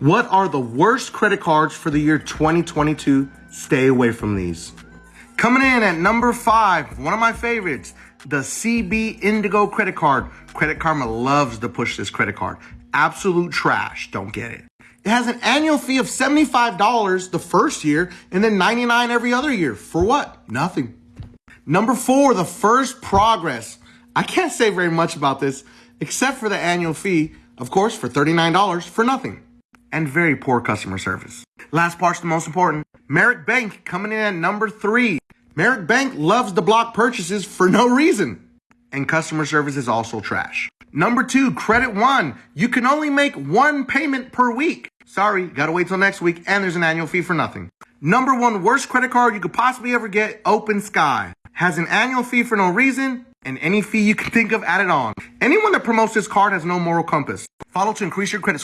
What are the worst credit cards for the year 2022? Stay away from these. Coming in at number five, one of my favorites, the CB Indigo credit card. Credit Karma loves to push this credit card. Absolute trash. Don't get it. It has an annual fee of $75 the first year and then $99 every other year. For what? Nothing. Number four, the First Progress. I can't say very much about this except for the annual fee, of course, for $39 for nothing. And very poor customer service. Last part's the most important. Merrick Bank coming in at number three. Merrick Bank loves to block purchases for no reason. And customer service is also trash. Number two, Credit One. You can only make one payment per week. Sorry, gotta wait till next week, and there's an annual fee for nothing. Number one worst credit card you could possibly ever get, Open Sky. Has an annual fee for no reason, and any fee you can think of added on. Anyone that promotes this card has no moral compass. Follow to increase your credit score.